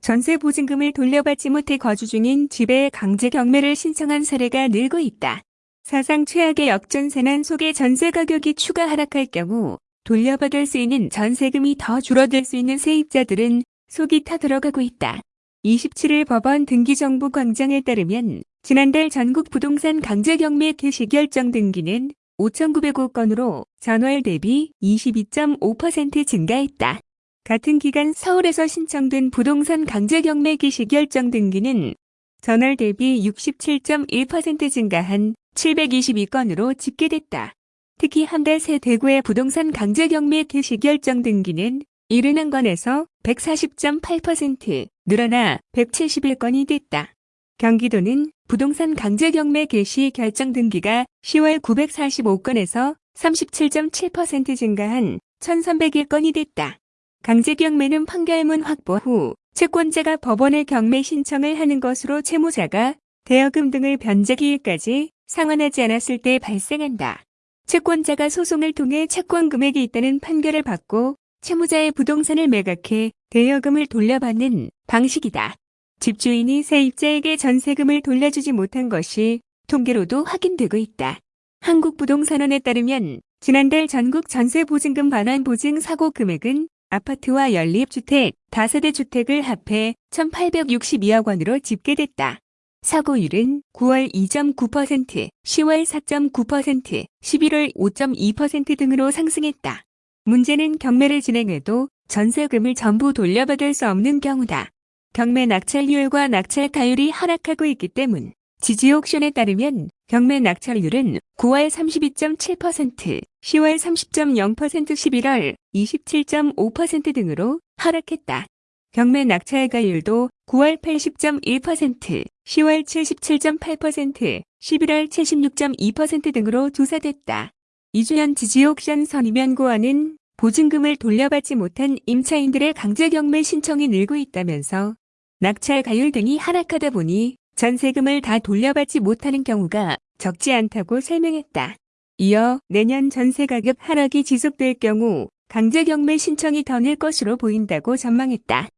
전세 보증금을 돌려받지 못해 거주 중인 집에 강제 경매를 신청한 사례가 늘고 있다. 사상 최악의 역전세난 속의 전세 가격이 추가 하락할 경우 돌려받을 수 있는 전세금이 더 줄어들 수 있는 세입자들은 속이 타들어가고 있다. 27일 법원 등기정보 광장에 따르면 지난달 전국 부동산 강제 경매 개시 결정 등기는 5,905건으로 전월 대비 22.5% 증가했다. 같은 기간 서울에서 신청된 부동산 강제 경매 개시 결정 등기는 전월 대비 67.1% 증가한 722건으로 집계됐다. 특히 한 달 새 대구의 부동산 강제 경매 개시 결정 등기는 71건에서 140.8% 늘어나 171건이 됐다. 경기도는 부동산 강제 경매 개시 결정 등기가 10월 945건에서 37.7% 증가한 1301건이 됐다. 강제 경매는 판결문 확보 후 채권자가 법원에 경매 신청을 하는 것으로 채무자가 대여금 등을 변제기일까지 상환하지 않았을 때 발생한다. 채권자가 소송을 통해 채권 금액이 있다는 판결을 받고 채무자의 부동산을 매각해 대여금을 돌려받는 방식이다. 집주인이 세입자에게 전세금을 돌려주지 못한 것이 통계로도 확인되고 있다. 한국부동산원에 따르면 지난달 전국 전세보증금 반환 보증 사고 금액은 아파트와 연립주택, 다세대 주택을 합해 1,862억 원으로 집계됐다. 사고율은 9월 2.9%, 10월 4.9%, 11월 5.2% 등으로 상승했다. 문제는 경매를 진행해도 전세금을 전부 돌려받을 수 없는 경우다. 경매 낙찰률과 낙찰가율이 하락하고 있기 때문 지지 옥션에 따르면 경매 낙찰률은 9월 32.7%, 10월 30.0%, 11월 27.5% 등으로 하락했다. 경매 낙찰가율도 9월 80.1%, 10월 77.8%, 11월 76.2% 등으로 조사됐다. 이주연 지지옥션 선임연구원은 보증금을 돌려받지 못한 임차인들의 강제 경매 신청이 늘고 있다면서 낙찰 가율 등이 하락하다 보니 전세금을 다 돌려받지 못하는 경우가 적지 않다고 설명했다. 이어 내년 전세 가격 하락이 지속될 경우 강제 경매 신청이 더 늘 것으로 보인다고 전망했다.